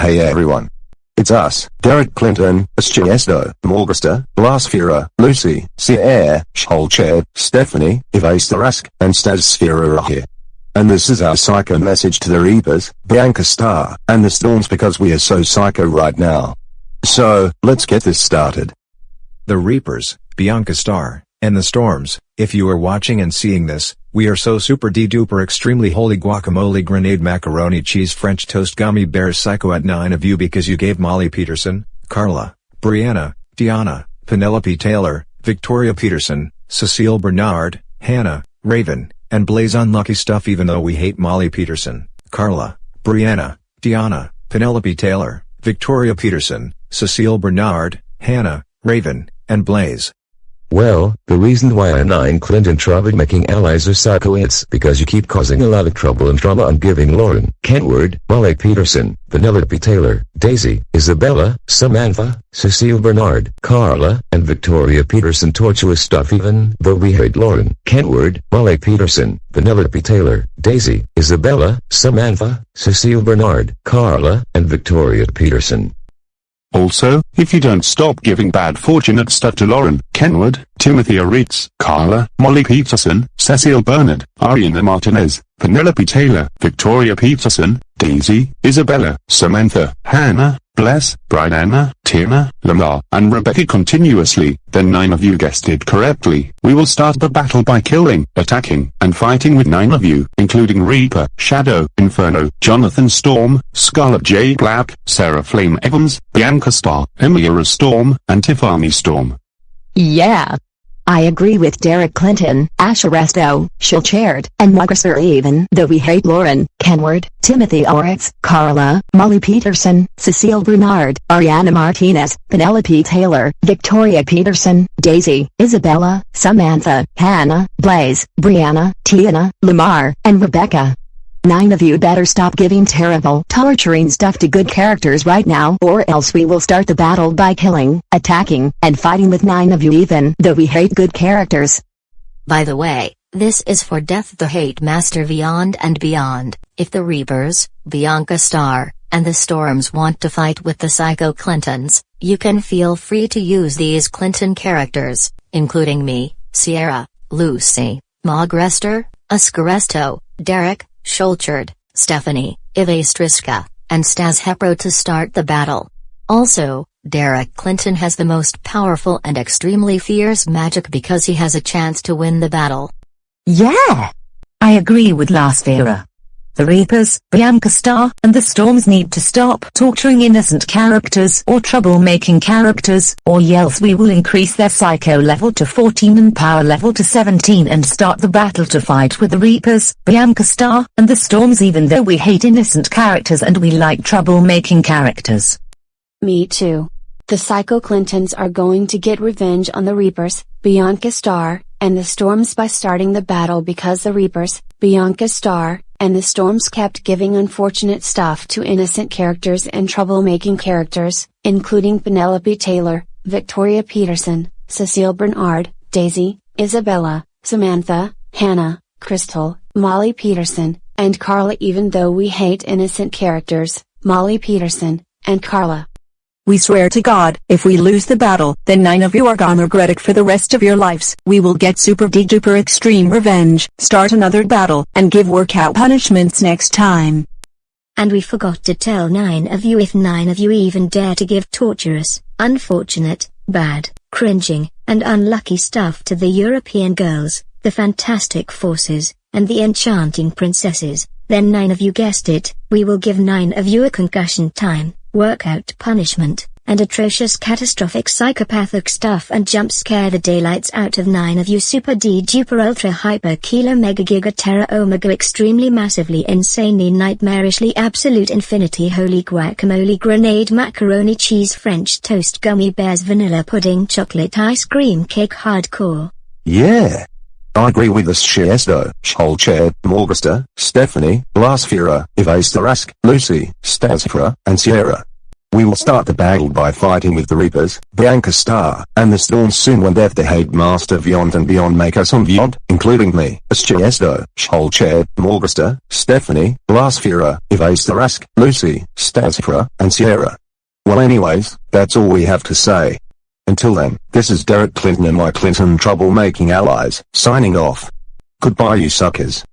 Hey everyone. It's us, Derek Clinton, Schiesto, Morgasta, Blasphera, Lucy, Sierra, Scholched, Stephanie, Evastarask, and Stas are here. And this is our psycho message to the Reapers, Bianca Star, and the Storms because we are so psycho right now. So, let's get this started. The Reapers, Bianca Star, and the Storms, if you are watching and seeing this, we are so super de duper extremely holy guacamole grenade macaroni cheese french toast gummy bears psycho at 9 of you because you gave Molly Peterson, Carla, Brianna, Diana, Penelope Taylor, Victoria Peterson, Cecile Bernard, Hannah, Raven, and Blaze unlucky stuff even though we hate Molly Peterson, Carla, Brianna, Diana, Penelope Taylor, Victoria Peterson, Cecile Bernard, Hannah, Raven, and Blaze. Well, the reason why I nine Clinton troublemaking allies are psycho it's because you keep causing a lot of trouble and drama and giving Lauren, Kentward, Molly Peterson, Penelope Taylor, Daisy, Isabella, Samantha, Cecile Bernard, Carla, and Victoria Peterson. Tortuous stuff even though we hate Lauren, Kentward, Molly Peterson, Penelope Taylor, Daisy, Isabella, Samantha, Cecile Bernard, Carla, and Victoria Peterson. Also, if you don't stop giving bad fortunate stuff to Lauren, Kenwood, Timothy Aritz, Carla, Molly Peterson, Cecile Bernard, Ariana Martinez, Penelope Taylor, Victoria Peterson, Daisy, Isabella, Samantha, Hannah, Bless, Brianna, Tina, Lamar, and Rebecca continuously, then nine of you guessed it correctly. We will start the battle by killing, attacking, and fighting with nine of you, including Reaper, Shadow, Inferno, Jonathan Storm, Scarlet J. Black, Sarah Flame Evans, Bianca Star, Emilia Storm, and Tiffany Storm. Yeah. I agree with Derek Clinton, Asher Resto, Schulchard, and Margaret even though we hate Lauren, Kenward, Timothy Oritz, Carla, Molly Peterson, Cecile Bernard, Ariana Martinez, Penelope Taylor, Victoria Peterson, Daisy, Isabella, Samantha, Hannah, Blaze, Brianna, Tiana, Lamar, and Rebecca. Nine of you better stop giving terrible, torturing stuff to good characters right now or else we will start the battle by killing, attacking, and fighting with nine of you even though we hate good characters. By the way, this is for Death the Hate Master Vyond and Beyond. If the Reapers, Bianca Star, and the Storms want to fight with the Psycho Clintons, you can feel free to use these Clinton characters, including me, Sierra, Lucy, Mogrester, Ascaresto, Derek, Schulchard, Stephanie, Ivastriska, and Stas Hepro to start the battle. Also, Derek Clinton has the most powerful and extremely fierce magic because he has a chance to win the battle. Yeah! I agree with Last Vera. The Reapers, Bianca Star, and the Storms need to stop torturing innocent characters or troublemaking characters, or else we will increase their psycho level to 14 and power level to 17 and start the battle to fight with the Reapers, Bianca Star, and the Storms even though we hate innocent characters and we like troublemaking characters. Me too. The Psycho Clintons are going to get revenge on the Reapers, Bianca Star, and the Storms by starting the battle because the Reapers, Bianca Star, and the Storms kept giving unfortunate stuff to innocent characters and troublemaking characters, including Penelope Taylor, Victoria Peterson, Cecile Bernard, Daisy, Isabella, Samantha, Hannah, Crystal, Molly Peterson, and Carla even though we hate innocent characters, Molly Peterson, and Carla. We swear to God, if we lose the battle, then nine of you are gonna regret it for the rest of your lives. We will get super de duper extreme revenge, start another battle, and give workout punishments next time. And we forgot to tell nine of you if nine of you even dare to give torturous, unfortunate, bad, cringing, and unlucky stuff to the European girls, the Fantastic Forces, and the Enchanting Princesses, then nine of you guessed it, we will give nine of you a concussion time workout punishment, and atrocious catastrophic psychopathic stuff and jump scare the daylights out of 9 of you super D duper ultra hyper kilo mega giga terra omega extremely massively insanely nightmarishly absolute infinity holy guacamole grenade macaroni cheese french toast gummy bears vanilla pudding chocolate ice cream cake hardcore. Yeah. I agree with the Shiesto, Scholchad, Morgasta, Stephanie, Blasphera, Evastarask, Lucy, Stasfra, and Sierra. We will start the battle by fighting with the Reapers, Bianca Star, and the Storms soon when they've the Headmaster Vyond and Beyond make us on Vyond, including me, Aschesto, Sholched, Morgasta, Stephanie, Blasphera, Evastarask, Lucy, Stasifra, and Sierra. Well anyways, that's all we have to say. Until then, this is Derek Clinton and my Clinton troublemaking allies, signing off. Goodbye you suckers.